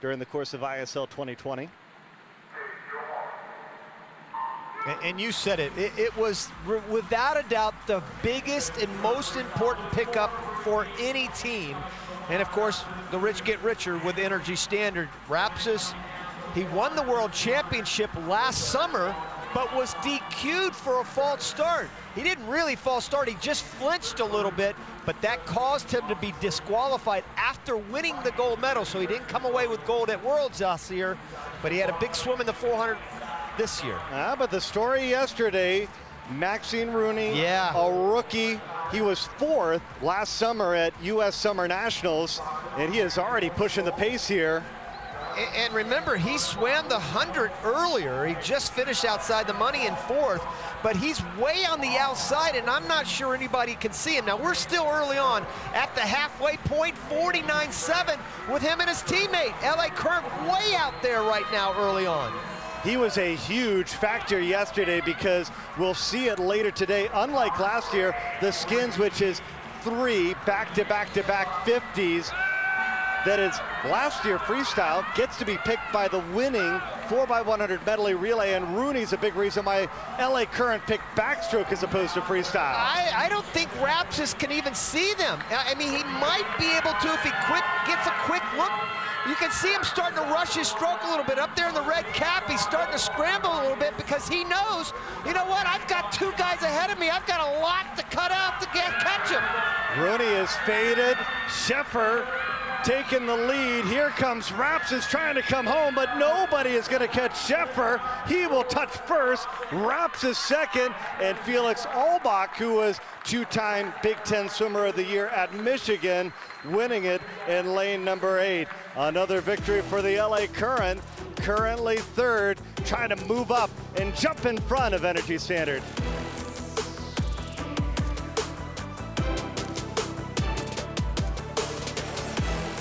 during the course of ISL 2020. And you said it, it, it was without a doubt the biggest and most important pickup for any team. And of course, the rich get richer with Energy Standard. Rapsys, he won the World Championship last summer, but was DQ'd for a false start. He didn't really false start, he just flinched a little bit, but that caused him to be disqualified after winning the gold medal, so he didn't come away with gold at Worlds last year, but he had a big swim in the 400 this year. Ah, but the story yesterday, Maxime Rooney, yeah. a rookie. He was fourth last summer at U.S. Summer Nationals, and he is already pushing the pace here. And remember, he swam the 100 earlier. He just finished outside the money in fourth, but he's way on the outside, and I'm not sure anybody can see him. Now, we're still early on at the halfway point, 49.7 with him and his teammate. L.A. Current way out there right now early on he was a huge factor yesterday because we'll see it later today. Unlike last year, the Skins, which is three back-to-back-to-back 50s, that is last year freestyle gets to be picked by the winning 4x100 medley relay and Rooney's a big reason why LA Current picked backstroke as opposed to freestyle. I, I don't think Rapsys can even see them. I mean, he might be able to if he quick gets a quick look you can see him starting to rush his stroke a little bit. Up there in the red cap, he's starting to scramble a little bit because he knows, you know what, I've got two guys ahead of me. I've got a lot to cut out to get catch him. Rooney is faded. Scheffer taking the lead. Here comes Rapsys trying to come home, but nobody is going to catch Sheffer. He will touch first. Rapsys second, and Felix Auböck, who was two-time Big Ten Swimmer of the Year at Michigan, winning it in lane number eight. Another victory for the LA Current, currently third, trying to move up and jump in front of Energy Standard.